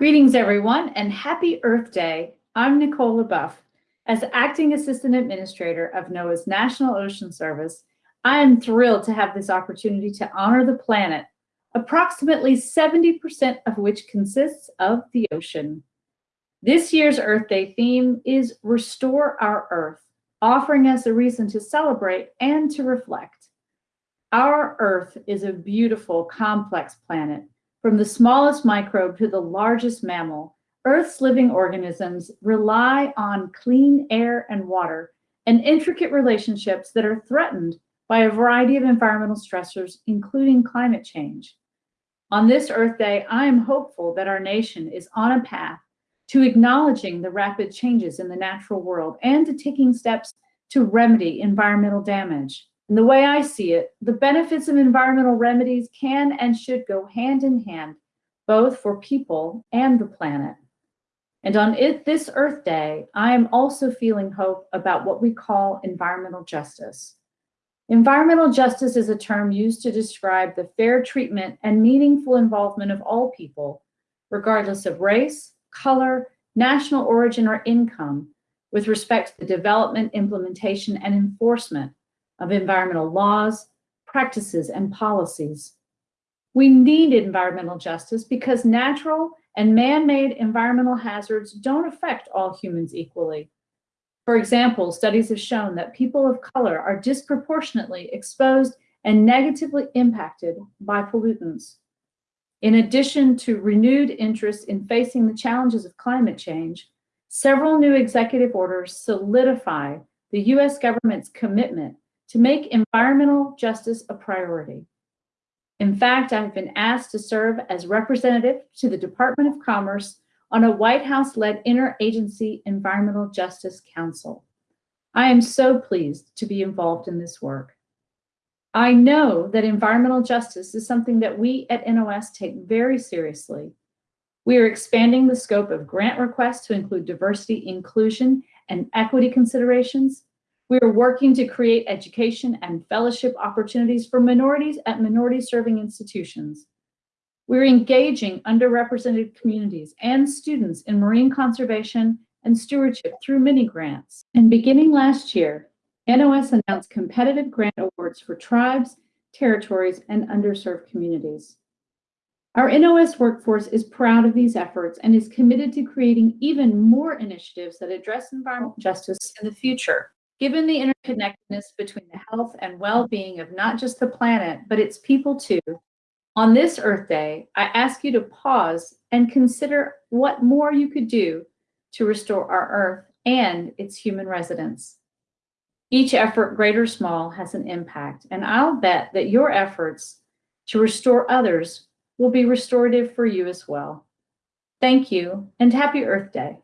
Greetings, everyone, and happy Earth Day. I'm Nicole LeBoeuf. As Acting Assistant Administrator of NOAA's National Ocean Service, I am thrilled to have this opportunity to honor the planet, approximately 70% of which consists of the ocean. This year's Earth Day theme is Restore Our Earth, offering us a reason to celebrate and to reflect. Our Earth is a beautiful, complex planet from the smallest microbe to the largest mammal, Earth's living organisms rely on clean air and water and intricate relationships that are threatened by a variety of environmental stressors, including climate change. On this Earth Day, I am hopeful that our nation is on a path to acknowledging the rapid changes in the natural world and to taking steps to remedy environmental damage. And the way I see it, the benefits of environmental remedies can and should go hand in hand, both for people and the planet. And on it, this Earth Day, I am also feeling hope about what we call environmental justice. Environmental justice is a term used to describe the fair treatment and meaningful involvement of all people, regardless of race, color, national origin, or income, with respect to the development, implementation, and enforcement of environmental laws, practices, and policies. We need environmental justice because natural and man-made environmental hazards don't affect all humans equally. For example, studies have shown that people of color are disproportionately exposed and negatively impacted by pollutants. In addition to renewed interest in facing the challenges of climate change, several new executive orders solidify the US government's commitment to make environmental justice a priority. In fact, I've been asked to serve as representative to the Department of Commerce on a White House-led interagency environmental justice council. I am so pleased to be involved in this work. I know that environmental justice is something that we at NOS take very seriously. We are expanding the scope of grant requests to include diversity, inclusion, and equity considerations, we are working to create education and fellowship opportunities for minorities at minority serving institutions. We're engaging underrepresented communities and students in marine conservation and stewardship through mini grants. And beginning last year, NOS announced competitive grant awards for tribes, territories, and underserved communities. Our NOS workforce is proud of these efforts and is committed to creating even more initiatives that address environmental justice in the future. Given the interconnectedness between the health and well-being of not just the planet, but its people too, on this Earth Day, I ask you to pause and consider what more you could do to restore our Earth and its human residents. Each effort, great or small, has an impact, and I'll bet that your efforts to restore others will be restorative for you as well. Thank you, and happy Earth Day.